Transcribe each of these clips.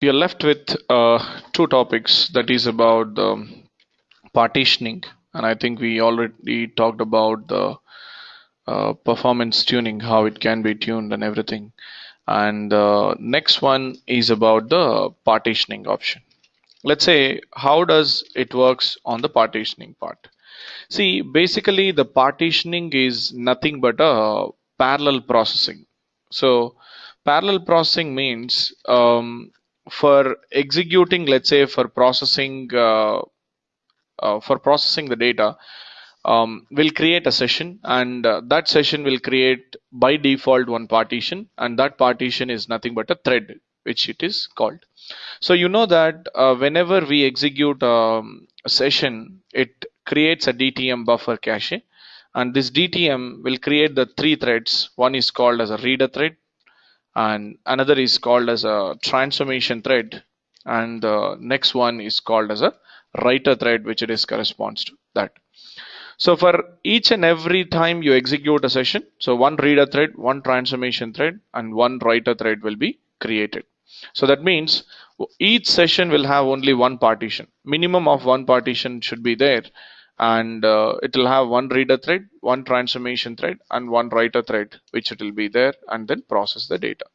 we are left with uh, two topics. That is about the partitioning. And I think we already talked about the uh, performance tuning how it can be tuned and everything. And the next one is about the partitioning option. Let's say how does it works on the partitioning part? See basically the partitioning is nothing but a parallel processing. So parallel processing means um, for executing let's say for processing uh, uh, for processing the data um, we'll create a session and uh, that session will create by default one partition and that partition is nothing but a thread which it is called. So you know that uh, whenever we execute um, a session it creates a DTM buffer cache and this DTM will create the three threads. One is called as a reader thread and another is called as a transformation thread. And the next one is called as a writer thread which it is corresponds to that. So for each and every time you execute a session so one reader thread one transformation thread and one writer thread will be created. So that means each session will have only one partition. Minimum of one partition should be there and uh, it will have one reader thread one transformation thread and one writer thread which it will be there and then process the data.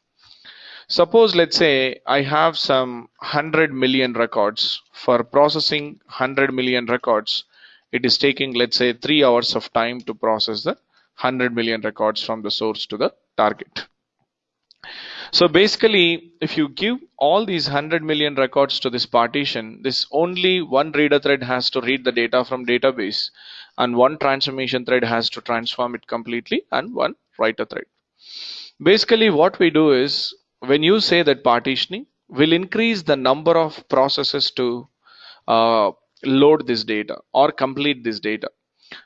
Suppose let's say i have some 100 million records. For processing 100 million records it is taking let's say three hours of time to process the 100 million records from the source to the target so basically, if you give all these 100 million records to this partition, this only one reader thread has to read the data from database and one transformation thread has to transform it completely and one writer thread. Basically what we do is when you say that partitioning will increase the number of processes to uh, load this data or complete this data.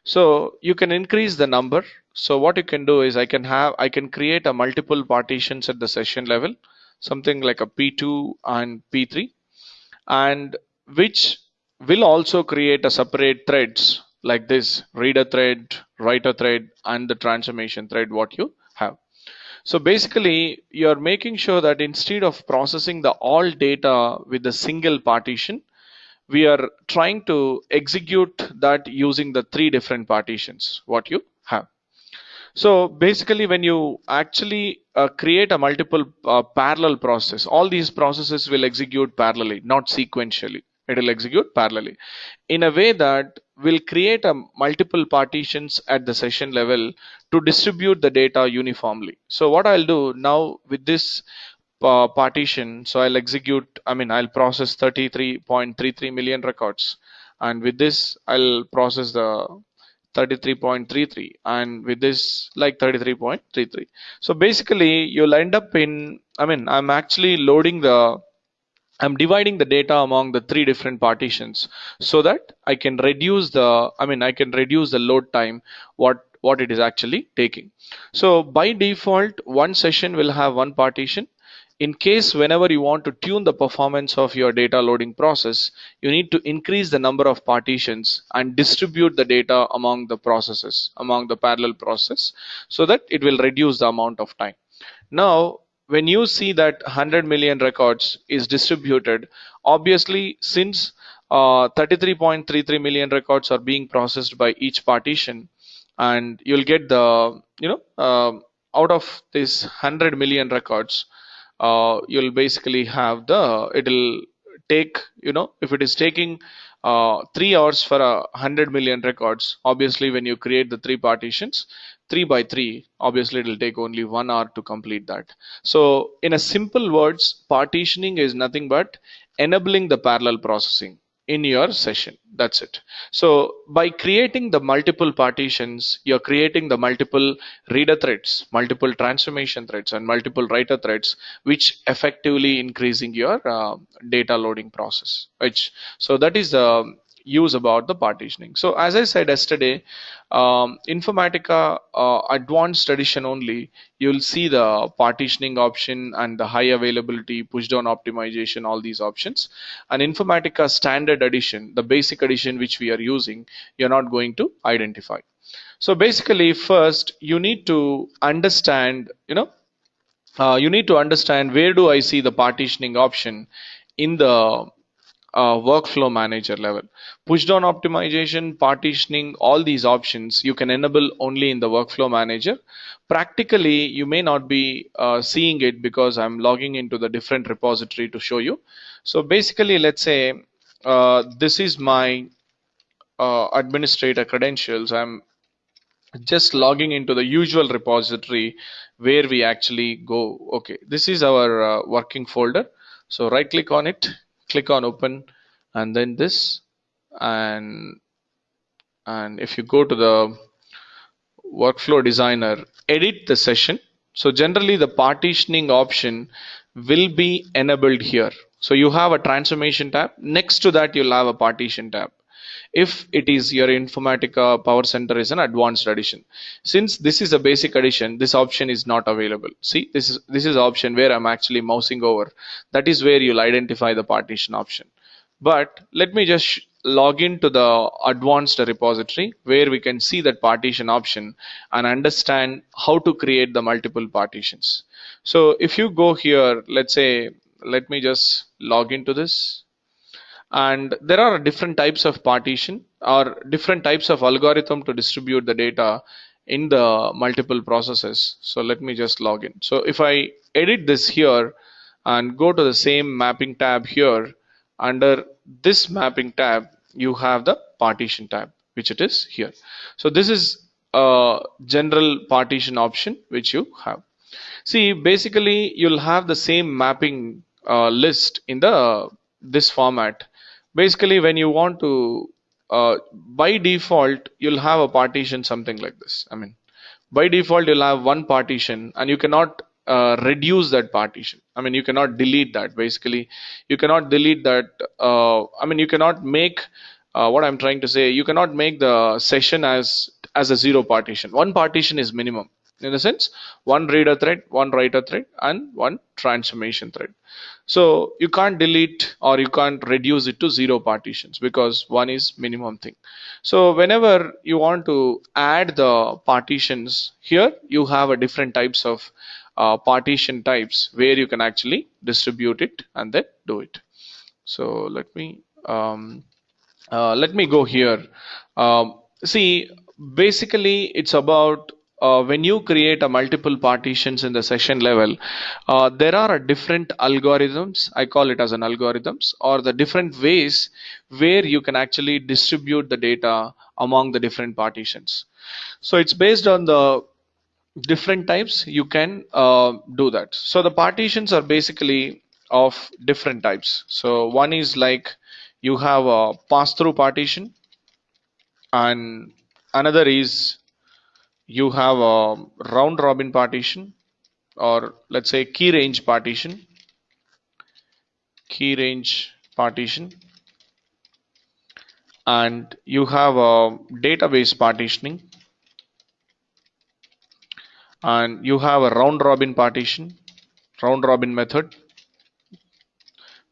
So you can increase the number. So what you can do is I can have I can create a multiple partitions at the session level something like a p2 and p3 and which will also create a separate threads like this reader thread writer thread and the transformation thread what you have. So basically you're making sure that instead of processing the all data with a single partition we are trying to execute that using the three different partitions what you have so basically when you actually uh, create a multiple uh, parallel process, all these processes will execute parallelly, not sequentially. It will execute parallelly in a way that will create a multiple partitions at the session level to distribute the data uniformly. So what I'll do now with this uh, partition, so I'll execute, I mean, I'll process 33.33 million records. And with this, I'll process the 33.33 and with this like 33.33 so basically you'll end up in I mean I'm actually loading the I'm dividing the data among the three different partitions so that I can reduce the I mean I can reduce the load time what what it is actually taking. So by default one session will have one partition in case whenever you want to tune the performance of your data loading process, you need to increase the number of partitions and distribute the data among the processes, among the parallel process, so that it will reduce the amount of time. Now, when you see that 100 million records is distributed, obviously since 33.33 uh, million records are being processed by each partition, and you'll get the, you know, uh, out of this 100 million records, uh, you'll basically have the it'll take you know if it is taking uh, three hours for a hundred million records obviously when you create the three partitions three by three obviously it'll take only one hour to complete that. So in a simple words partitioning is nothing but enabling the parallel processing in your session. That's it. So by creating the multiple partitions you're creating the multiple reader threads multiple transformation threads and multiple writer threads which effectively increasing your uh, data loading process which so that is the use about the partitioning. So as I said yesterday, um, Informatica uh, advanced edition only, you'll see the partitioning option and the high availability, push down optimization, all these options. And Informatica standard edition, the basic edition which we are using, you're not going to identify. So basically first you need to understand, you know, uh, you need to understand where do I see the partitioning option in the workflow manager level. Push down optimization, partitioning, all these options you can enable only in the workflow manager. Practically, you may not be uh, seeing it because I'm logging into the different repository to show you. So basically, let's say uh, this is my uh, administrator credentials. I'm just logging into the usual repository where we actually go. Okay, this is our uh, working folder. So right click on it click on open and then this. And and if you go to the workflow designer edit the session. So generally the partitioning option will be enabled here. So you have a transformation tab. Next to that you'll have a partition tab if it is your Informatica Power Center is an advanced edition. Since this is a basic edition, this option is not available. See, this is this is option where I'm actually mousing over. That is where you'll identify the partition option. But let me just log into the advanced repository where we can see that partition option and understand how to create the multiple partitions. So if you go here, let's say, let me just log into this and there are different types of partition or different types of algorithm to distribute the data in the multiple processes. So let me just log in. So if I edit this here and go to the same mapping tab here under this mapping tab you have the partition tab which it is here. So this is a general partition option which you have. See basically you'll have the same mapping uh, list in the this format basically when you want to uh, by default you'll have a partition something like this. I mean by default you'll have one partition and you cannot uh, reduce that partition. I mean you cannot delete that basically. You cannot delete that uh, i mean you cannot make uh, what i'm trying to say you cannot make the session as as a zero partition. One partition is minimum in the sense one reader thread one writer thread and one transformation thread. So you can't delete or you can't reduce it to zero partitions because one is minimum thing. So whenever you want to add the partitions here you have a different types of uh, partition types where you can actually distribute it and then do it. So let me um, uh, let me go here. Um, see basically it's about uh, when you create a multiple partitions in the session level, uh, there are different algorithms. I call it as an algorithms or the different ways where you can actually distribute the data among the different partitions. So it's based on the different types you can uh, do that. So the partitions are basically of different types. So one is like you have a pass-through partition and another is you have a round robin partition or let's say key range partition. Key range partition. And you have a database partitioning. And you have a round robin partition round robin method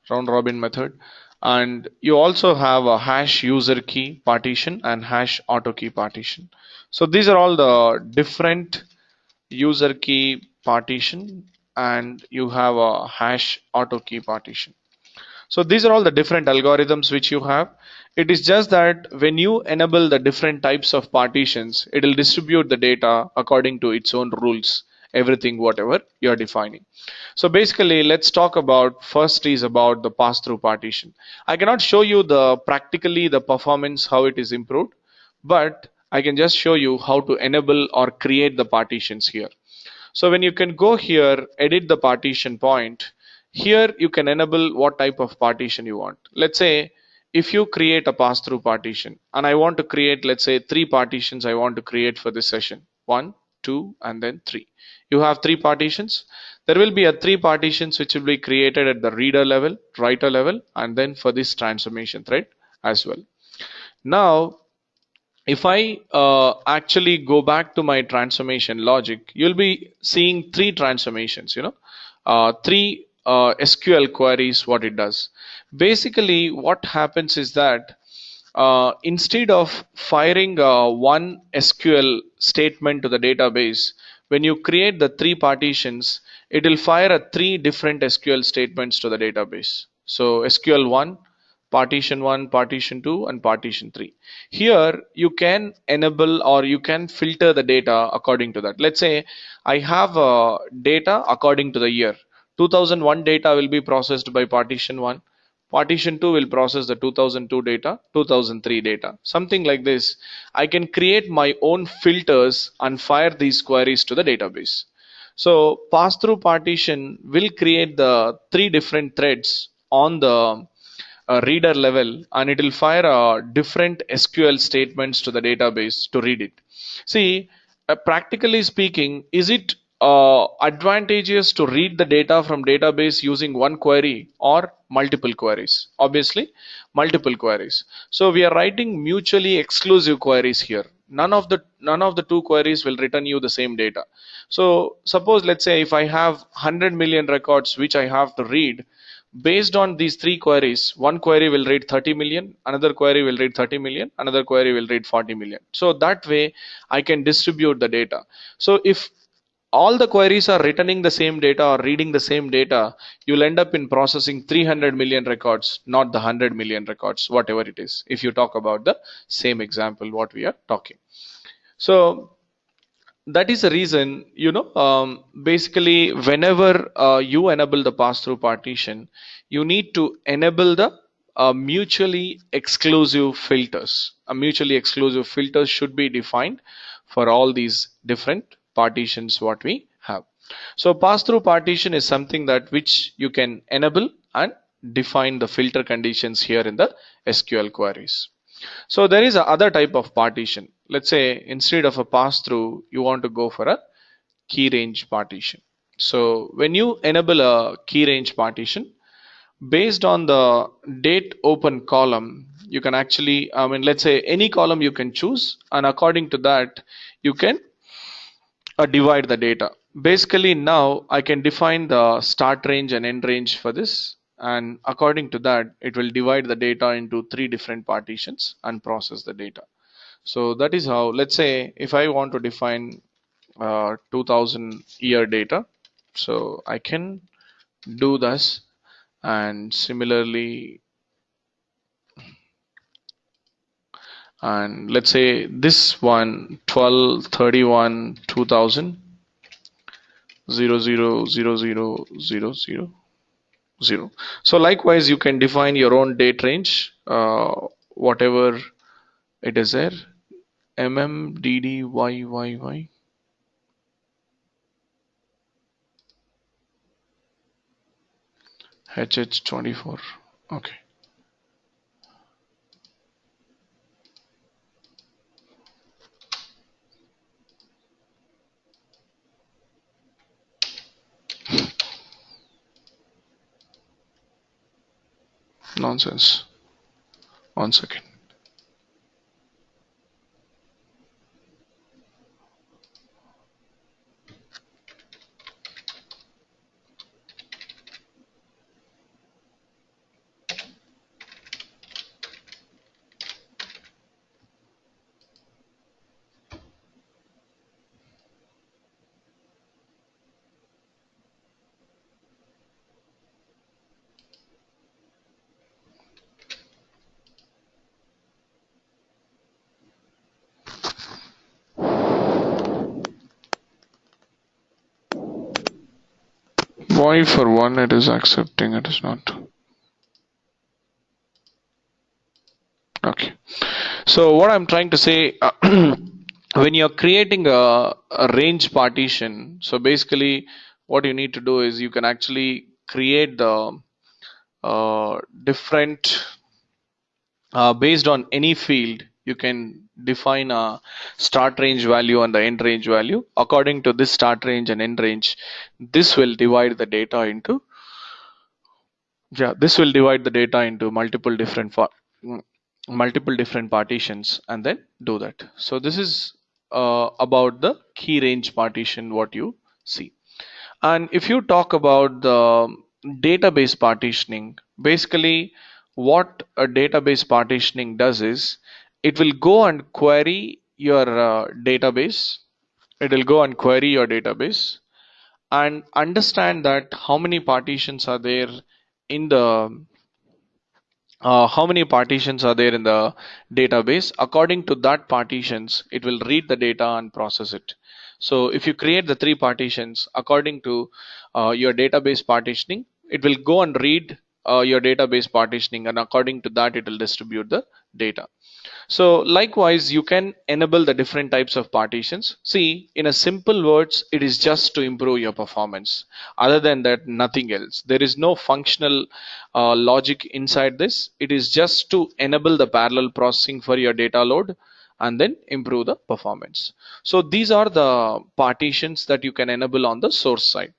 round robin method and you also have a hash user key partition and hash auto key partition so these are all the different user key partition and you have a hash auto key partition. So these are all the different algorithms which you have. It is just that when you enable the different types of partitions, it will distribute the data according to its own rules, everything whatever you're defining. So basically, let's talk about first is about the pass-through partition. I cannot show you the practically the performance, how it is improved, but I can just show you how to enable or create the partitions here. So when you can go here, edit the partition point, here you can enable what type of partition you want. Let's say if you create a pass-through partition and I want to create, let's say three partitions I want to create for this session. One, two, and then three. You have three partitions. There will be a three partitions which will be created at the reader level, writer level, and then for this transformation thread as well. Now if I uh, actually go back to my transformation logic, you'll be seeing three transformations, you know, uh, three uh, SQL queries, what it does. Basically, what happens is that uh, instead of firing uh, one SQL statement to the database, when you create the three partitions, it will fire a three different SQL statements to the database. So SQL1, partition 1, partition 2 and partition 3. Here you can enable or you can filter the data according to that. Let's say I have uh, data according to the year. 2001 data will be processed by partition 1. Partition 2 will process the 2002 data, 2003 data, something like this. I can create my own filters and fire these queries to the database. So pass-through partition will create the three different threads on the uh, reader level and it will fire uh, different SQL statements to the database to read it. See, uh, practically speaking, is it Uh, advantageous to read the data from database using one query or multiple queries? Obviously, multiple queries. So we are writing mutually exclusive queries here. None of the none of the two queries will return you the same data. So suppose let's say if I have 100 million records which I have to read, based on these three queries, one query will read 30 million, another query will read 30 million, another query will read 40 million. So that way I can distribute the data. So if all the queries are returning the same data or reading the same data, you'll end up in processing 300 million records, not the 100 million records, whatever it is, if you talk about the same example, what we are talking. So that is the reason you know um, basically whenever uh, you enable the pass-through partition you need to enable the uh, mutually exclusive filters a mutually exclusive filters should be defined for all these different partitions what we have so pass-through partition is something that which you can enable and define the filter conditions here in the SQL queries so there is a other type of partition. Let's say instead of a pass through, you want to go for a key range partition. So when you enable a key range partition, based on the date open column, you can actually, I mean, let's say any column you can choose, and according to that, you can divide the data. Basically, now I can define the start range and end range for this and according to that it will divide the data into three different partitions and process the data so that is how let's say if I want to define uh, 2000 year data so I can do this and similarly and let's say this one 12 31 2000 0 0 0 0 0 0 0 so likewise you can define your own date range uh, whatever it is there. Mm dd y y y. Hh24 okay nonsense. One second Why for one it is accepting, it is not. Okay. So what I'm trying to say, uh, when you're creating a, a range partition, so basically what you need to do is you can actually create the uh, different uh, based on any field you can define a start range value and the end range value. According to this start range and end range this will divide the data into yeah this will divide the data into multiple different for multiple different partitions and then do that. So this is uh, about the key range partition what you see. And if you talk about the database partitioning basically what a database partitioning does is it will go and query your uh, database. It will go and query your database and understand that how many partitions are there in the uh, how many partitions are there in the database. According to that partitions it will read the data and process it. So if you create the three partitions according to uh, your database partitioning it will go and read uh, your database partitioning and according to that it will distribute the data so likewise, you can enable the different types of partitions. See, in a simple words, it is just to improve your performance. Other than that, nothing else. There is no functional uh, logic inside this. It is just to enable the parallel processing for your data load and then improve the performance. So these are the partitions that you can enable on the source side.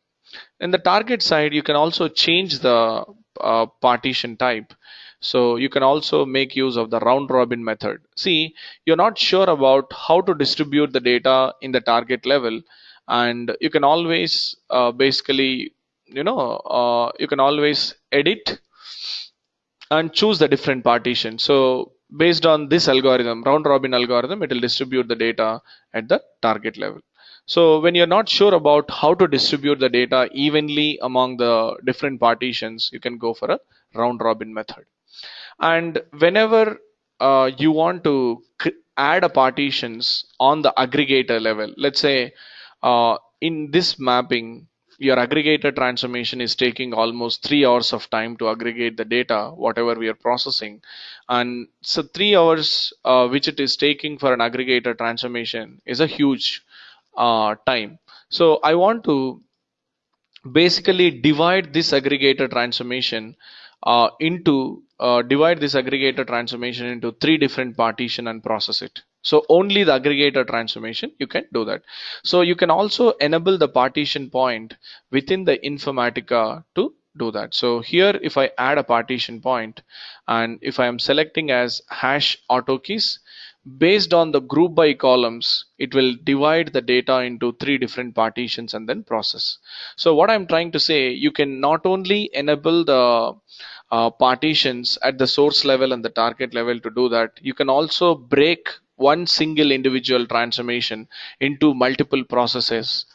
In the target side, you can also change the uh, partition type so you can also make use of the round robin method. See, you're not sure about how to distribute the data in the target level and you can always uh, basically, you know, uh, you can always edit and choose the different partition. So based on this algorithm, round robin algorithm, it will distribute the data at the target level. So when you're not sure about how to distribute the data evenly among the different partitions, you can go for a round robin method and whenever uh, you want to add a partitions on the aggregator level let's say uh, in this mapping your aggregator transformation is taking almost three hours of time to aggregate the data whatever we are processing. And so three hours uh, which it is taking for an aggregator transformation is a huge uh, time. So i want to basically divide this aggregator transformation uh, into uh, divide this aggregator transformation into three different partition and process it. So only the aggregator transformation you can do that. So you can also enable the partition point within the Informatica to do that. So here if I add a partition point and if I am selecting as hash auto keys based on the group by columns it will divide the data into three different partitions and then process. So what I'm trying to say you can not only enable the uh, partitions at the source level and the target level to do that. You can also break one single individual transformation into multiple processes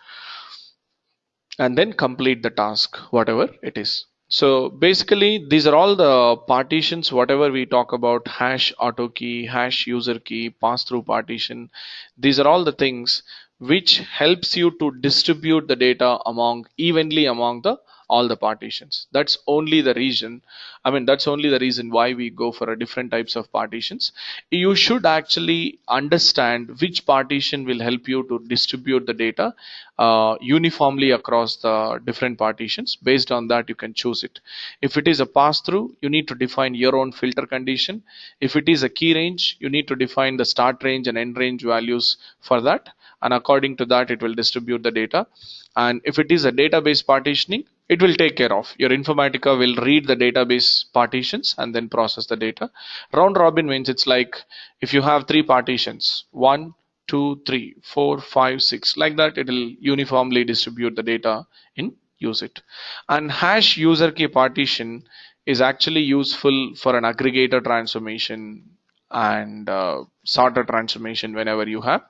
and then complete the task, whatever it is. So basically, these are all the partitions, whatever we talk about hash auto key, hash user key, pass through partition. These are all the things which helps you to distribute the data among evenly among the all the partitions. That's only the reason i mean that's only the reason why we go for a different types of partitions. You should actually understand which partition will help you to distribute the data uh, uniformly across the different partitions. Based on that you can choose it. If it is a pass through you need to define your own filter condition. If it is a key range you need to define the start range and end range values for that. And according to that it will distribute the data. And if it is a database partitioning it will take care of. Your informatica will read the database partitions and then process the data. Round robin means it's like if you have three partitions one two three four five six like that it will uniformly distribute the data in use it and hash user key partition is actually useful for an aggregator transformation and uh, sorter transformation whenever you have.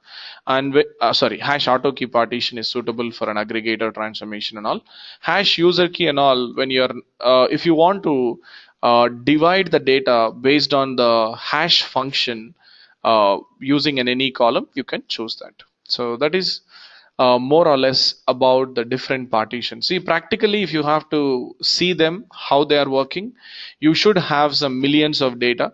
And uh, sorry hash auto key partition is suitable for an aggregator transformation and all. Hash user key and all when you're uh, if you want to uh, divide the data based on the hash function uh, using an any column you can choose that. So that is uh, more or less about the different partitions. See practically if you have to see them how they are working you should have some millions of data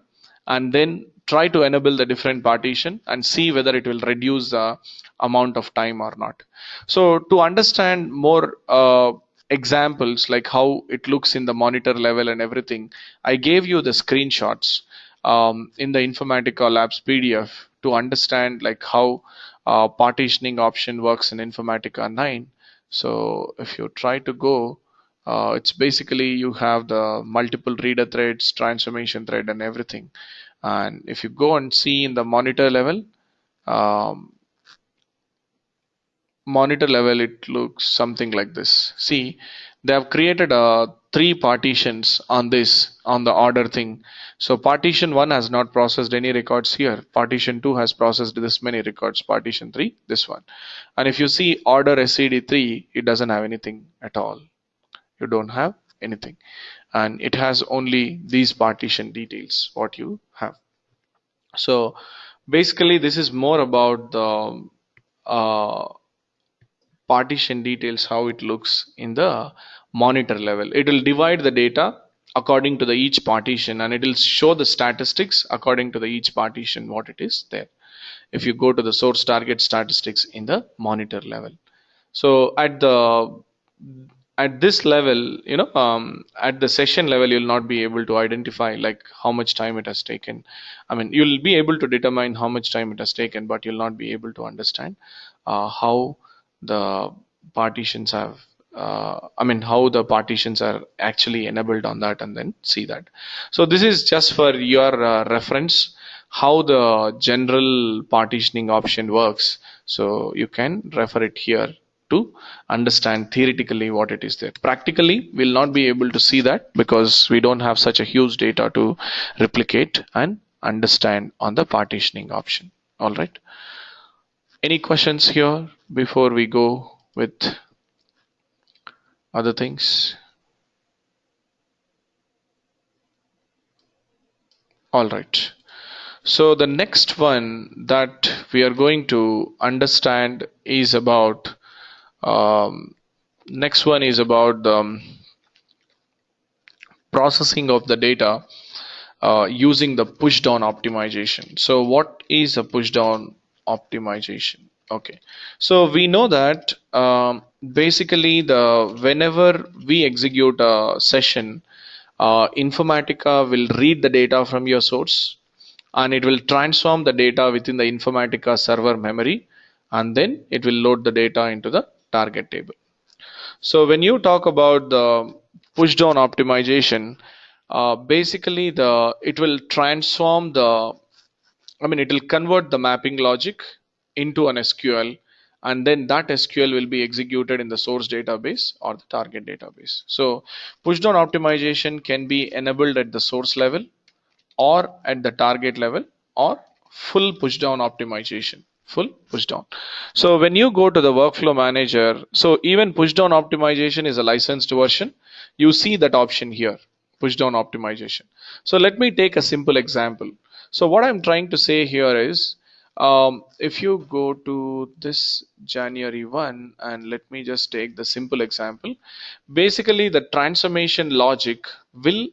and then try to enable the different partition and see whether it will reduce the amount of time or not. So to understand more uh, examples like how it looks in the monitor level and everything, I gave you the screenshots um, in the Informatica Labs PDF to understand like how uh, partitioning option works in Informatica 9. So if you try to go, uh, it's basically you have the multiple reader threads, transformation thread and everything and if you go and see in the monitor level um, monitor level it looks something like this. See they have created uh, three partitions on this on the order thing. So partition 1 has not processed any records here. Partition 2 has processed this many records. Partition 3 this one. And if you see order SCD3 it doesn't have anything at all. You don't have anything and it has only these partition details what you have. So basically this is more about the uh, partition details how it looks in the monitor level. It will divide the data according to the each partition and it will show the statistics according to the each partition what it is there if you go to the source target statistics in the monitor level. So at the at this level you know um, at the session level you'll not be able to identify like how much time it has taken i mean you'll be able to determine how much time it has taken but you'll not be able to understand uh, how the partitions have uh, I mean how the partitions are actually enabled on that and then see that. So this is just for your uh, reference how the general partitioning option works. So you can refer it here to understand theoretically what it is there. Practically, we'll not be able to see that because we don't have such a huge data to replicate and understand on the partitioning option. All right. Any questions here before we go with other things? All right. So the next one that we are going to understand is about um, next one is about the um, processing of the data uh, using the push down optimization. So what is a push down optimization? Okay, so we know that um, basically the whenever we execute a session, uh, Informatica will read the data from your source and it will transform the data within the Informatica server memory and then it will load the data into the target table. So when you talk about the push down optimization, uh, basically the it will transform the I mean it will convert the mapping logic into an SQL and then that SQL will be executed in the source database or the target database. So push down optimization can be enabled at the source level or at the target level or full push down optimization full push down. So when you go to the workflow manager, so even push down optimization is a licensed version. You see that option here, push down optimization. So let me take a simple example. So what I'm trying to say here is, um, if you go to this January 1 and let me just take the simple example, basically the transformation logic will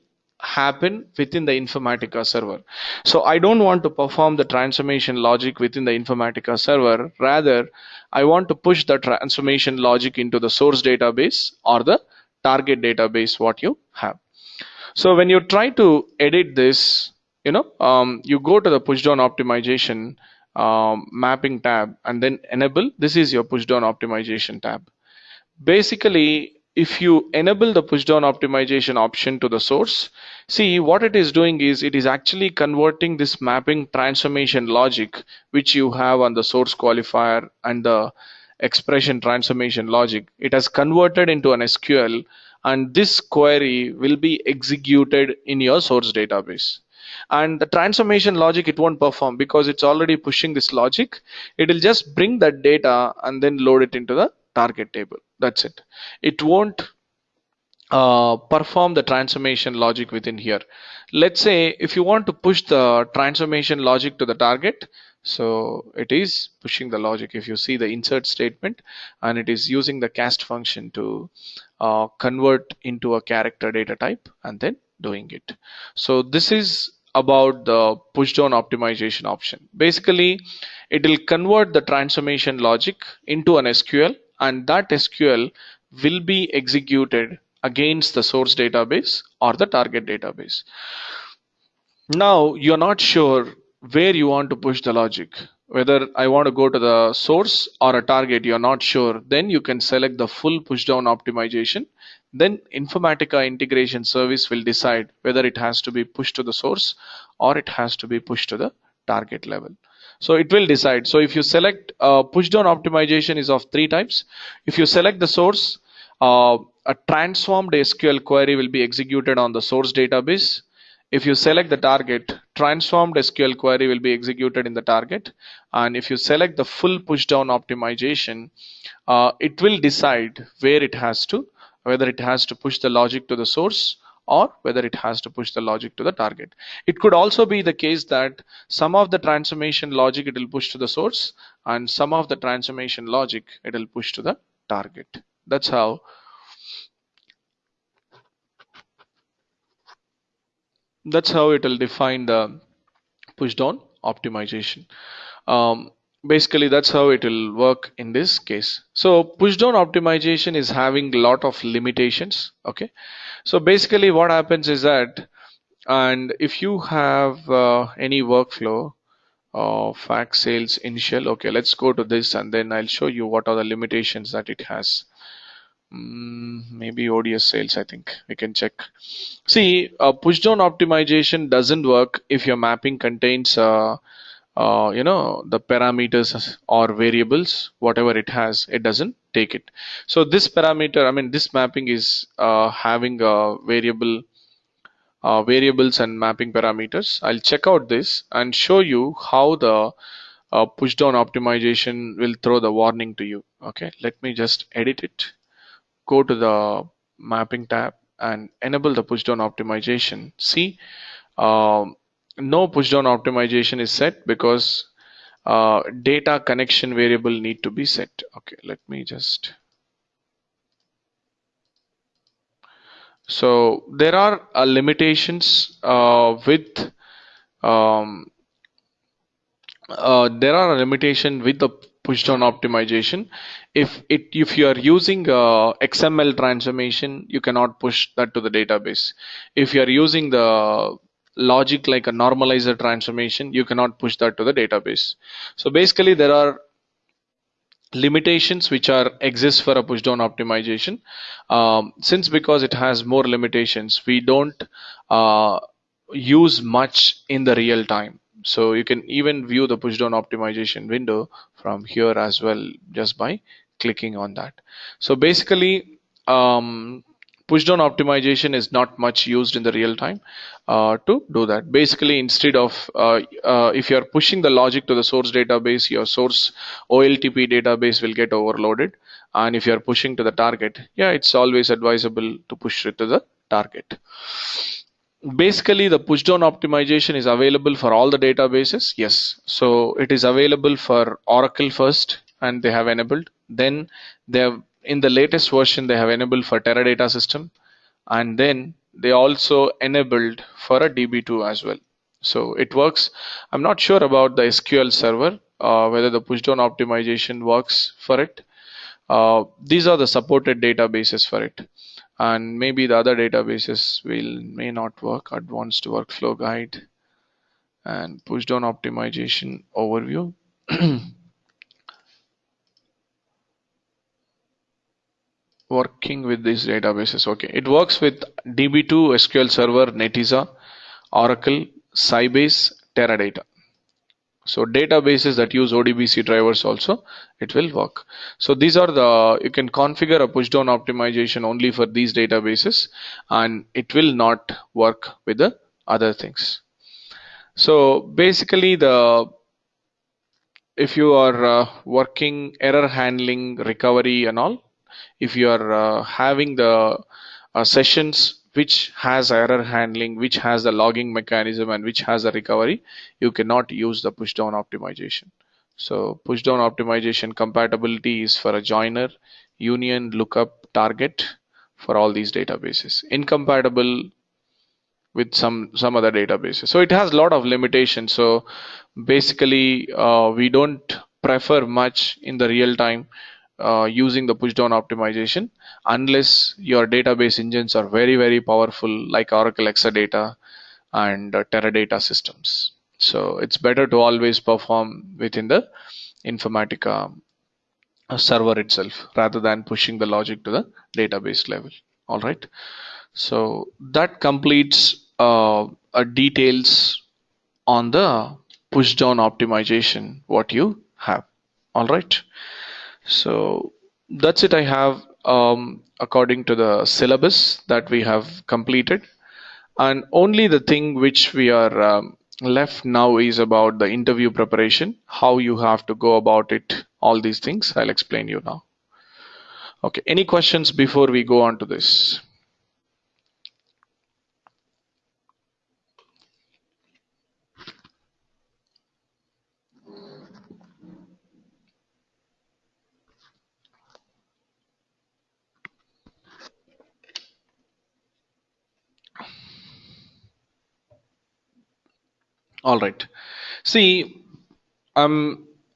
happen within the Informatica server. So I don't want to perform the transformation logic within the Informatica server. Rather, I want to push the transformation logic into the source database or the target database what you have. So when you try to edit this, you know, um, you go to the push down optimization um, mapping tab and then enable. This is your push down optimization tab. Basically, if you enable the pushdown optimization option to the source, see what it is doing is it is actually converting this mapping transformation logic which you have on the source qualifier and the expression transformation logic. It has converted into an SQL and this query will be executed in your source database. And the transformation logic it won't perform because it's already pushing this logic. It will just bring that data and then load it into the target table that's it. It won't uh, perform the transformation logic within here. Let's say if you want to push the transformation logic to the target so it is pushing the logic. If you see the insert statement and it is using the cast function to uh, convert into a character data type and then doing it. So this is about the push down optimization option. Basically it will convert the transformation logic into an SQL and that SQL will be executed against the source database or the target database. Now you're not sure where you want to push the logic. Whether I want to go to the source or a target you're not sure. Then you can select the full pushdown optimization. Then Informatica integration service will decide whether it has to be pushed to the source or it has to be pushed to the target level so it will decide so if you select uh, push down optimization is of three types if you select the source uh, a transformed SQL query will be executed on the source database. If you select the target, transformed SQL query will be executed in the target. And if you select the full pushdown optimization, uh, it will decide where it has to, whether it has to push the logic to the source or whether it has to push the logic to the target. It could also be the case that some of the transformation logic it will push to the source and some of the transformation logic it will push to the target. That's how that's how it will define the push down optimization. Um, basically that's how it will work in this case. So push down optimization is having a lot of limitations okay? So basically what happens is that and if you have uh, any workflow of fax sales initial okay let's go to this and then I'll show you what are the limitations that it has. Mm, maybe ODS sales I think. We can check. See uh, push down optimization doesn't work if your mapping contains uh, uh, you know the parameters or variables. Whatever it has it doesn't take it. So this parameter I mean this mapping is uh, having a variable uh, variables and mapping parameters. I'll check out this and show you how the uh, push down optimization will throw the warning to you. Okay let me just edit it. Go to the mapping tab and enable the push down optimization. See um, no pushdown optimization is set because uh, data connection variable need to be set. Okay let me just. So there are uh, limitations uh, with um, uh, there are a limitation with the pushdown optimization. If it if you are using uh, XML transformation you cannot push that to the database. If you are using the logic like a normalizer transformation, you cannot push that to the database. So basically there are limitations which are exist for a push down optimization. Um, since because it has more limitations, we don't uh, use much in the real time. So you can even view the push down optimization window from here as well just by clicking on that. So basically um, pushdown optimization is not much used in the real time uh, to do that. Basically instead of uh, uh, if you're pushing the logic to the source database your source oltp database will get overloaded. And if you're pushing to the target yeah it's always advisable to push it to the target. Basically the pushdown optimization is available for all the databases yes. So it is available for oracle first and they have enabled. Then they have in the latest version they have enabled for Teradata system and then they also enabled for a DB2 as well. So it works. I'm not sure about the SQL server, uh, whether the pushdown optimization works for it. Uh, these are the supported databases for it. And maybe the other databases will may not work. Advanced workflow guide and pushdown optimization overview. working with these databases. Okay. It works with db2 sql server Netezza oracle sybase teradata. So databases that use odbc drivers also it will work. So these are the you can configure a pushdown optimization only for these databases and it will not work with the other things. So basically the if you are uh, working error handling recovery and all if you are uh, having the uh, sessions which has error handling which has the logging mechanism and which has a recovery you cannot use the pushdown optimization. So pushdown optimization compatibility is for a joiner union lookup target for all these databases. Incompatible with some some other databases. So it has a lot of limitations. So basically uh, we don't prefer much in the real time uh, using the pushdown optimization unless your database engines are very very powerful like Oracle Exadata and uh, Teradata systems. So it's better to always perform within the Informatica uh, server itself rather than pushing the logic to the database level. All right. So that completes uh, details on the pushdown optimization what you have. All right so that's it I have um, according to the syllabus that we have completed. And only the thing which we are um, left now is about the interview preparation how you have to go about it all these things i'll explain you now. Okay any questions before we go on to this all right see um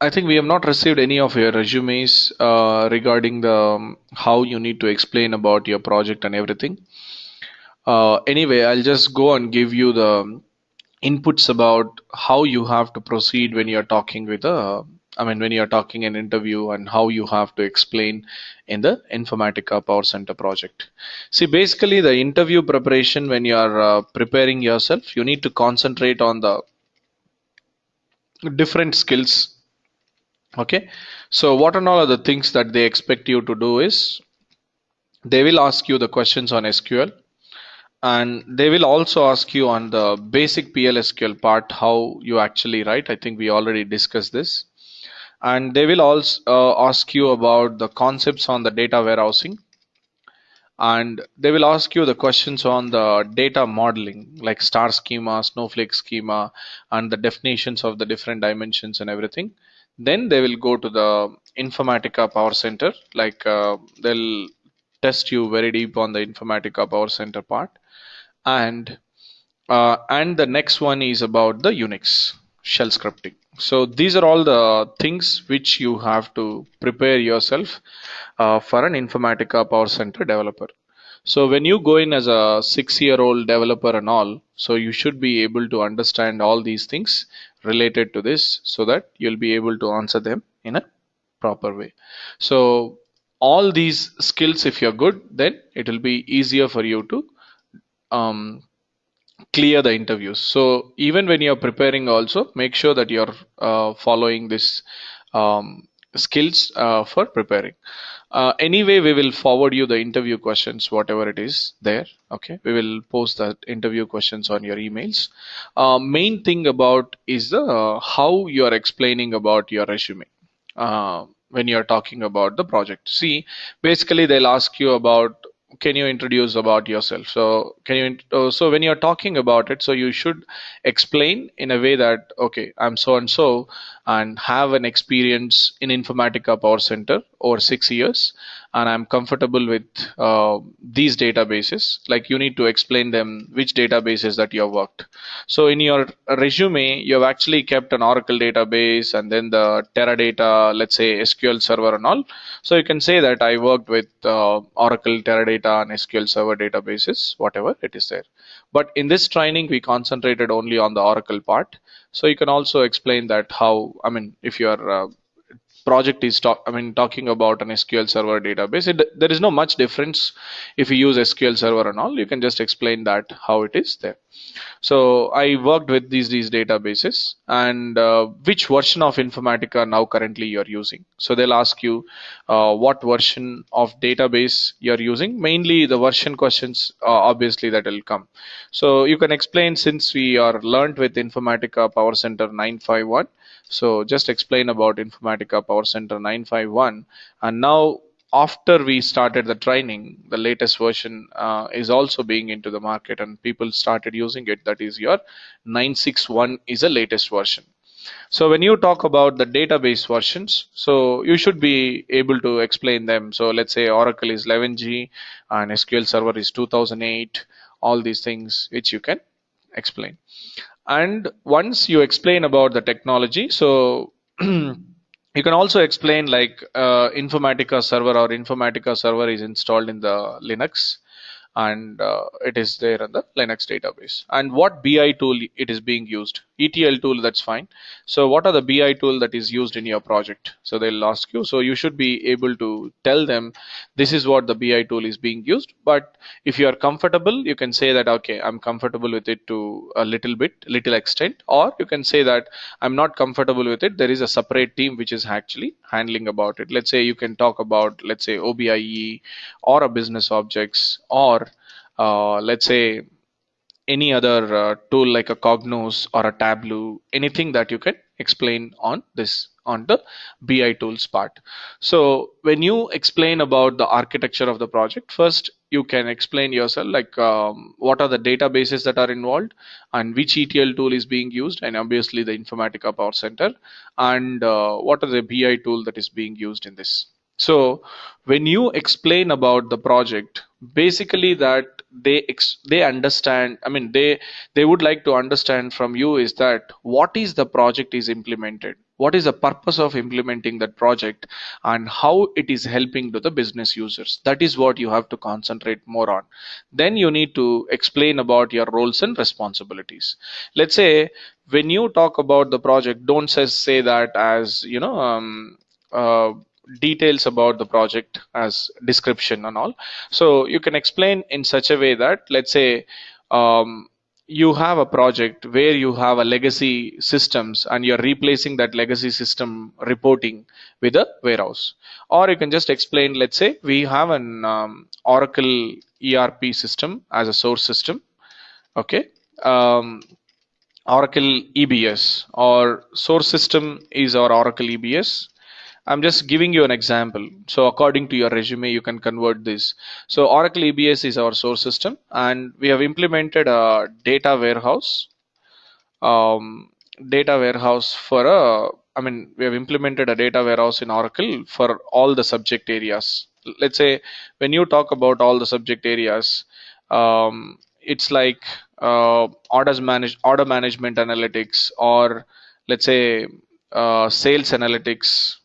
I think we have not received any of your resumes uh, regarding the um, how you need to explain about your project and everything. Uh, anyway, I'll just go and give you the inputs about how you have to proceed when you're talking with a I mean when you're talking an interview and how you have to explain in the Informatica Power Center project. See basically the interview preparation when you're uh, preparing yourself you need to concentrate on the different skills. Okay? So what and all are the things that they expect you to do is they will ask you the questions on SQL and they will also ask you on the basic PLSQL part how you actually write. I think we already discussed this. And they will also uh, ask you about the concepts on the data warehousing and they will ask you the questions on the data modeling like star schema snowflake schema and the definitions of the different dimensions and everything. Then they will go to the Informatica Power Center like uh, they'll test you very deep on the Informatica Power Center part. And uh, and the next one is about the Unix shell scripting. So these are all the things which you have to prepare yourself for an Informatica Power Center developer. So when you go in as a six year old developer and all so you should be able to understand all these things related to this so that you'll be able to answer them in a proper way. So all these skills if you're good then it will be easier for you to um, clear the interviews. So even when you're preparing also make sure that you're uh, following this um, skills uh, for preparing uh, anyway we will forward you the interview questions whatever it is there okay? We will post the interview questions on your emails. Uh, main thing about is the uh, how you are explaining about your resume uh, when you're talking about the project. See basically they'll ask you about can you introduce about yourself? So can you uh, so when you're talking about it so you should explain in a way that okay i'm so and so and have an experience in informatica power center over six years and i'm comfortable with uh, these databases. Like you need to explain them which databases that you have worked. So in your resume you have actually kept an oracle database and then the teradata let's say sql server and all. So you can say that i worked with uh, oracle teradata and sql server databases whatever it is there. But in this training we concentrated only on the oracle part. So you can also explain that how i mean if you are uh, project is talk i mean talking about an sql server database it, there is no much difference if you use sql server and all you can just explain that how it is there. So i worked with these these databases and uh, which version of informatica now currently you're using. So they'll ask you uh, what version of database you're using. Mainly the version questions uh, obviously that will come. So you can explain since we are learned with informatica power center 951 so just explain about Informatica Power Center 951 and now after we started the training the latest version uh, is also being into the market and people started using it. That is your 961 is the latest version. So when you talk about the database versions so you should be able to explain them. So let's say oracle is 11g and sql server is 2008 all these things which you can explain and once you explain about the technology so you can also explain like uh, informatica server or informatica server is installed in the linux and uh, it is there in the Linux database. And what BI tool it is being used? ETL tool, that's fine. So what are the BI tool that is used in your project? So they'll ask you. So you should be able to tell them this is what the BI tool is being used. But if you are comfortable, you can say that, okay, I'm comfortable with it to a little bit, little extent, or you can say that I'm not comfortable with it. There is a separate team which is actually handling about it. Let's say you can talk about, let's say OBIE or a business objects or let's say any other uh, tool like a Cognos or a Tableau, anything that you can explain on this on the BI tools part. So when you explain about the architecture of the project, first you can explain yourself like um, what are the databases that are involved and which ETL tool is being used and obviously the Informatica Power Center and uh, what are the BI tool that is being used in this. So when you explain about the project, basically that they they understand. I mean, they they would like to understand from you is that what is the project is implemented, what is the purpose of implementing that project, and how it is helping to the business users. That is what you have to concentrate more on. Then you need to explain about your roles and responsibilities. Let's say when you talk about the project, don't say, say that as you know. Um, uh, details about the project as description and all. So you can explain in such a way that let's say um, you have a project where you have a legacy systems and you're replacing that legacy system reporting with a warehouse. Or you can just explain let's say we have an um, oracle erp system as a source system okay? Um, oracle ebs or source system is our oracle ebs I'm just giving you an example. So according to your resume, you can convert this. So Oracle EBS is our source system and we have implemented a data warehouse. Um, data warehouse for a, I mean, we have implemented a data warehouse in Oracle for all the subject areas. Let's say when you talk about all the subject areas, um, it's like uh, orders manage order management analytics or let's say uh, sales analytics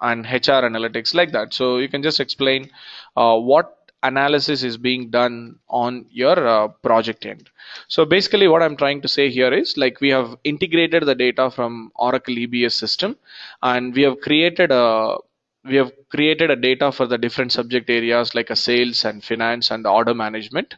and HR analytics like that. So you can just explain uh, what analysis is being done on your uh, project end. So basically what I'm trying to say here is like we have integrated the data from Oracle EBS system and we have created a we have created a data for the different subject areas like a sales and finance and order management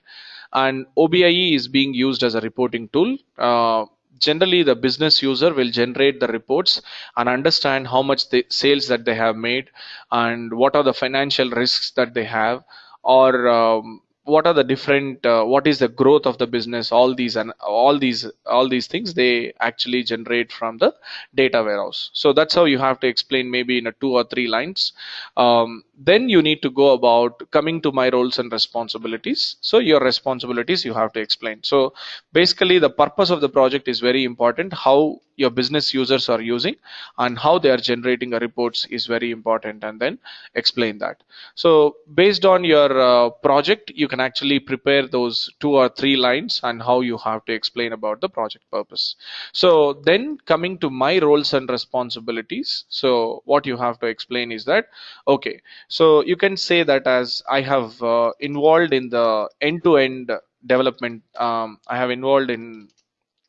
and OBIE is being used as a reporting tool uh, generally the business user will generate the reports and understand how much the sales that they have made and what are the financial risks that they have or um, what are the different uh, what is the growth of the business all these and all these all these things they actually generate from the data warehouse. So that's how you have to explain maybe in a two or three lines. Um, then you need to go about coming to my roles and responsibilities. So your responsibilities you have to explain. So basically the purpose of the project is very important. How your business users are using and how they are generating reports is very important and then explain that. So based on your uh, project you can actually prepare those two or three lines and how you have to explain about the project purpose. So then coming to my roles and responsibilities. So what you have to explain is that okay so you can say that as I have uh, involved in the end-to-end development. Um, I have involved in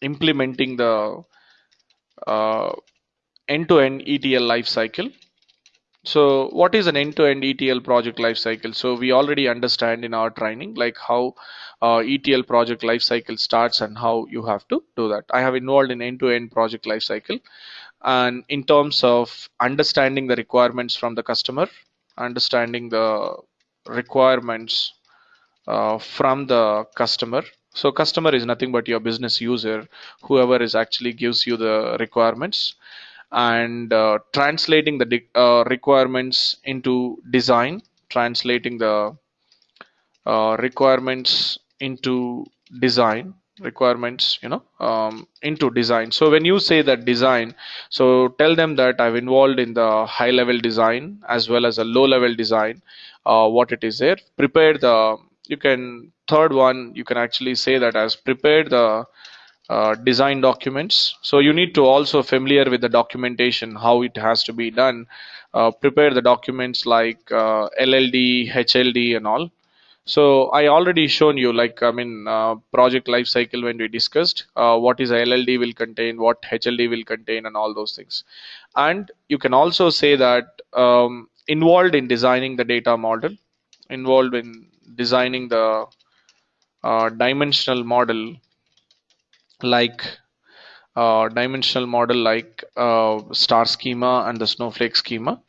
implementing the uh, end-to-end ETL lifecycle. So what is an end-to-end ETL project lifecycle? So we already understand in our training like how uh, ETL project lifecycle starts and how you have to do that. I have involved in end-to-end project lifecycle and in terms of understanding the requirements from the customer understanding the requirements uh, from the customer. So customer is nothing but your business user whoever is actually gives you the requirements and uh, translating the uh, requirements into design translating the uh, requirements into design requirements you know um, into design. So when you say that design so tell them that i've involved in the high level design as well as a low level design uh, what it is there. Prepare the you can third one you can actually say that as prepared the uh, design documents. So you need to also familiar with the documentation how it has to be done. Uh, prepare the documents like uh, LLD HLD and all So I already shown you like I mean uh, project life cycle when we discussed uh, what is LLD will contain, what HLD will contain, and all those things. And you can also say that um, involved in designing the data model, involved in designing the uh, dimensional model like uh, dimensional model like uh, star schema and the snowflake schema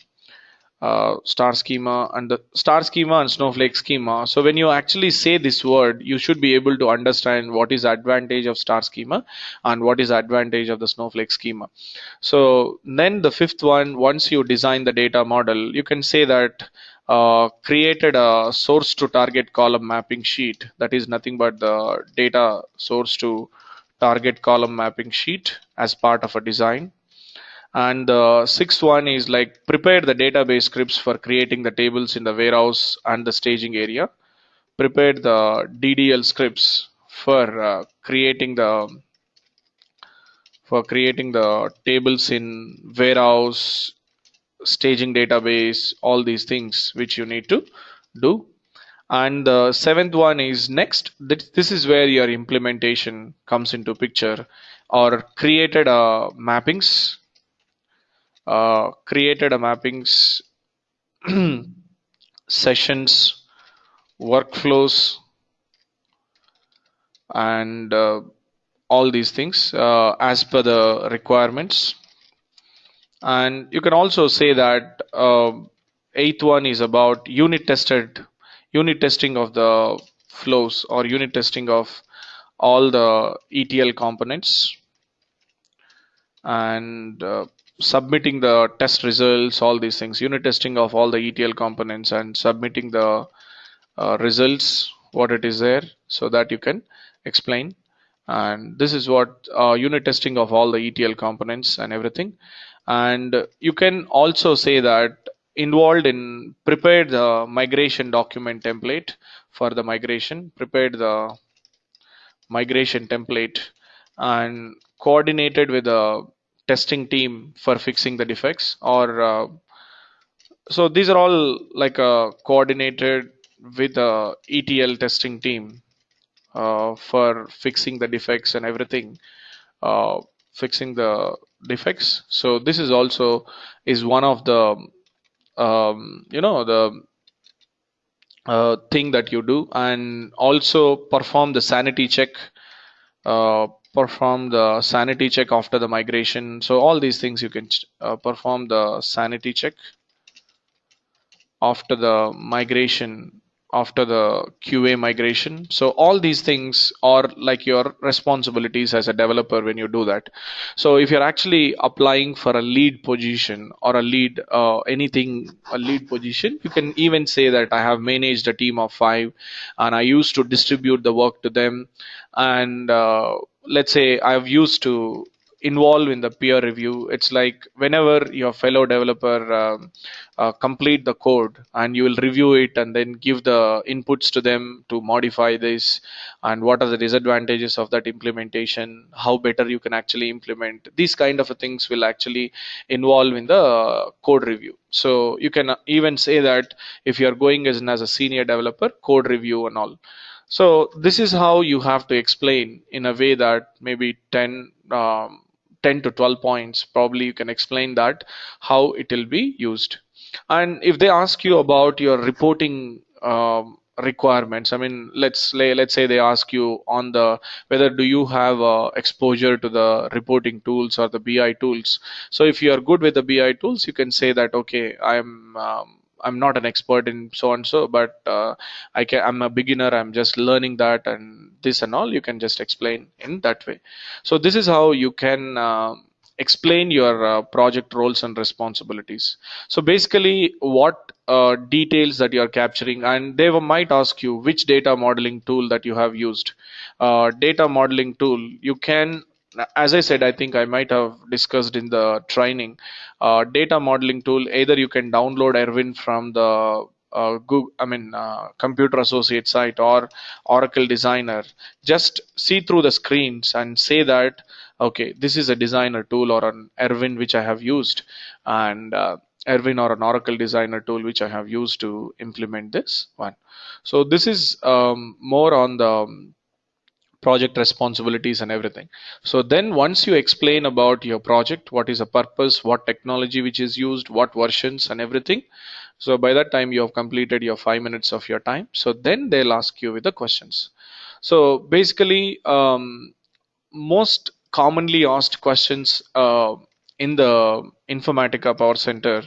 uh, star schema and the star schema and snowflake schema. So when you actually say this word you should be able to understand what is advantage of star schema and what is advantage of the snowflake schema. So then the fifth one once you design the data model you can say that uh, created a source to target column mapping sheet. That is nothing but the data source to target column mapping sheet as part of a design and the sixth one is like prepare the database scripts for creating the tables in the warehouse and the staging area. Prepare the ddl scripts for uh, creating the for creating the tables in warehouse staging database all these things which you need to do. And the seventh one is next. This is where your implementation comes into picture or created uh, mappings uh, created a mappings sessions workflows and uh, all these things uh, as per the requirements. And you can also say that uh, eighth one is about unit tested unit testing of the flows or unit testing of all the ETL components. And uh, submitting the test results, all these things, unit testing of all the ETL components and submitting the uh, results, what it is there, so that you can explain. And this is what uh, unit testing of all the ETL components and everything. And you can also say that involved in prepared the migration document template for the migration, prepared the migration template and coordinated with the testing team for fixing the defects or uh, so these are all like uh, coordinated with the ETL testing team uh, for fixing the defects and everything uh, fixing the defects. So this is also is one of the um, you know the uh, thing that you do and also perform the sanity check uh, perform the sanity check after the migration so all these things you can uh, perform the sanity check after the migration after the QA migration. So all these things are like your responsibilities as a developer when you do that. So if you're actually applying for a lead position or a lead uh, anything a lead position, you can even say that I have managed a team of five and I used to distribute the work to them and uh, let's say I've used to involve in the peer review. It's like whenever your fellow developer um, uh, complete the code and you will review it and then give the inputs to them to modify this and what are the disadvantages of that implementation how better you can actually implement these kind of things will actually involve in the code review. So you can even say that if you are going as, as a senior developer code review and all so this is how you have to explain in a way that maybe 10, um, 10 to 12 points, probably you can explain that how it will be used. And if they ask you about your reporting um, requirements, I mean, let's lay, let's say they ask you on the whether do you have uh, exposure to the reporting tools or the BI tools. So if you are good with the BI tools, you can say that okay, I'm um, I'm not an expert in so and so, but uh, I can. I'm a beginner. I'm just learning that and this and all. You can just explain in that way. So this is how you can. Uh, explain your uh, project roles and responsibilities so basically what uh, details that you are capturing and they might ask you which data modeling tool that you have used uh, data modeling tool you can as I said, I think I might have discussed in the training, uh, data modeling tool. Either you can download Erwin from the uh, Google, I mean, uh, Computer Associate site or Oracle Designer. Just see through the screens and say that, okay, this is a designer tool or an Erwin which I have used, and uh, Erwin or an Oracle designer tool which I have used to implement this one. So this is um, more on the um, project responsibilities and everything. So then once you explain about your project, what is the purpose, what technology which is used, what versions and everything. So by that time you have completed your five minutes of your time. So then they'll ask you with the questions. So basically um, most commonly asked questions uh, in the Informatica Power Center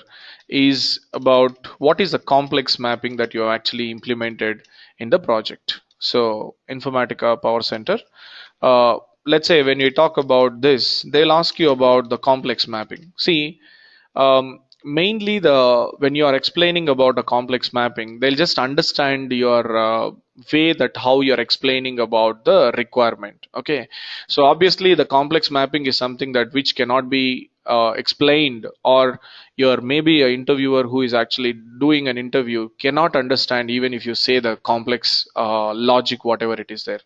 is about what is the complex mapping that you have actually implemented in the project. So Informatica Power Center, uh, let's say when you talk about this, they'll ask you about the complex mapping. See, um, mainly the when you are explaining about a complex mapping, they'll just understand your uh, way that how you're explaining about the requirement. Okay, so obviously the complex mapping is something that which cannot be uh, explained or you're maybe a interviewer who is actually doing an interview cannot understand even if you say the complex uh, logic whatever it is there.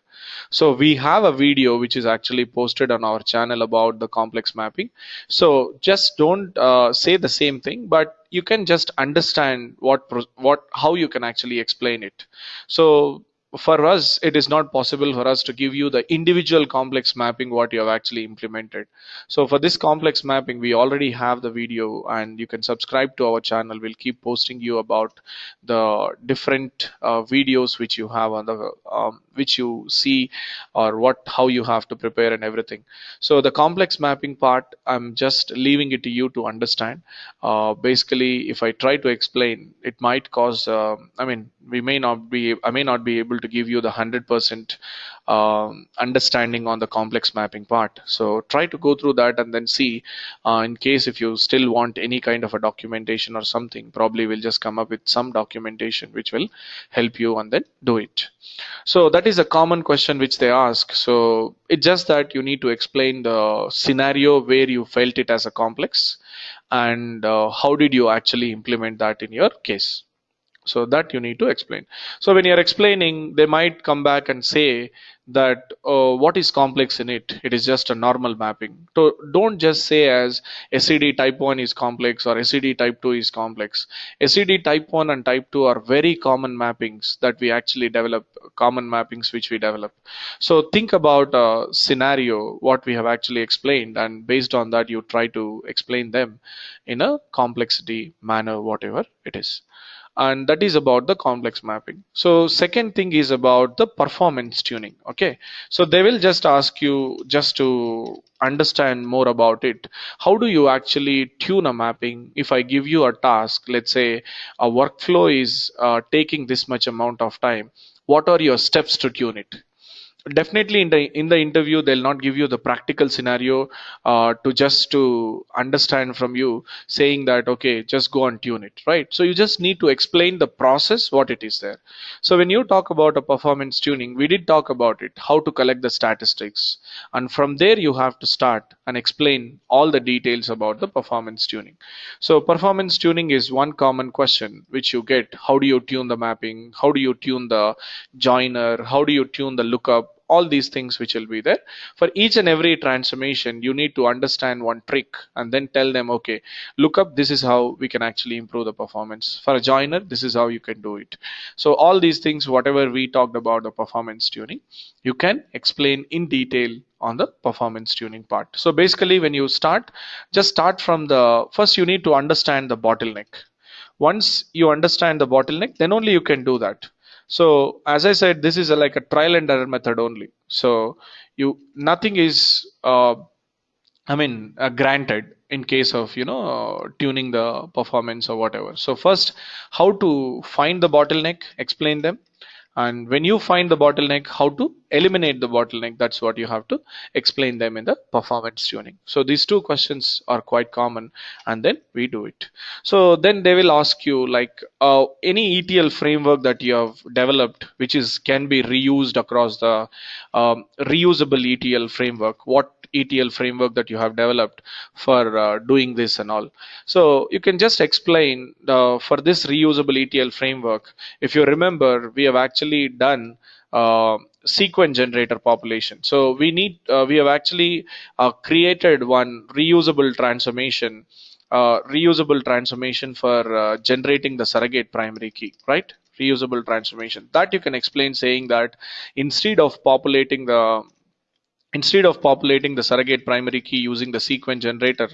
So we have a video which is actually posted on our channel about the complex mapping. So just don't uh, say the same thing but you can just understand what what how you can actually explain it. So for us it is not possible for us to give you the individual complex mapping what you have actually implemented. So for this complex mapping we already have the video and you can subscribe to our channel. We'll keep posting you about the different uh, videos which you have on the um, which you see or what how you have to prepare and everything. So the complex mapping part i'm just leaving it to you to understand. Uh, basically if i try to explain it might cause uh, i mean we may not be i may not be able to give you the 100% um, understanding on the complex mapping part. So try to go through that and then see uh, in case if you still want any kind of a documentation or something probably we'll just come up with some documentation which will help you and then do it. So that is a common question which they ask. So it's just that you need to explain the scenario where you felt it as a complex and uh, how did you actually implement that in your case so that you need to explain. So when you're explaining they might come back and say that uh, what is complex in it? It is just a normal mapping. So don't just say as SCD type 1 is complex or SCD type 2 is complex. SCD type 1 and type 2 are very common mappings that we actually develop common mappings which we develop. So think about a scenario what we have actually explained and based on that you try to explain them in a complexity manner whatever it is and that is about the complex mapping. So second thing is about the performance tuning okay? So they will just ask you just to understand more about it. How do you actually tune a mapping? If i give you a task let's say a workflow is uh, taking this much amount of time what are your steps to tune it definitely in the in the interview they'll not give you the practical scenario uh, to just to understand from you saying that okay just go and tune it right? So you just need to explain the process what it is there. So when you talk about a performance tuning we did talk about it how to collect the statistics. And from there you have to start and explain all the details about the performance tuning. So performance tuning is one common question which you get. How do you tune the mapping? How do you tune the joiner? How do you tune the lookup all these things which will be there. For each and every transformation you need to understand one trick and then tell them okay look up this is how we can actually improve the performance. For a joiner this is how you can do it. So all these things whatever we talked about the performance tuning you can explain in detail on the performance tuning part. So basically when you start just start from the first you need to understand the bottleneck. Once you understand the bottleneck then only you can do that so as I said, this is a, like a trial and error method only. So you nothing is, uh, I mean, uh, granted in case of you know tuning the performance or whatever. So first, how to find the bottleneck, explain them, and when you find the bottleneck how to eliminate the bottleneck that's what you have to explain them in the performance tuning. So these two questions are quite common and then we do it. So then they will ask you like uh, any etl framework that you have developed which is can be reused across the um, reusable etl framework what ETL framework that you have developed for uh, doing this and all. So you can just explain the, for this reusable ETL framework. If you remember, we have actually done uh, sequence generator population. So we need uh, we have actually uh, created one reusable transformation uh, reusable transformation for uh, generating the surrogate primary key, right? Reusable transformation that you can explain saying that instead of populating the instead of populating the surrogate primary key using the sequence generator,